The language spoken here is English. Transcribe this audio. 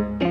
you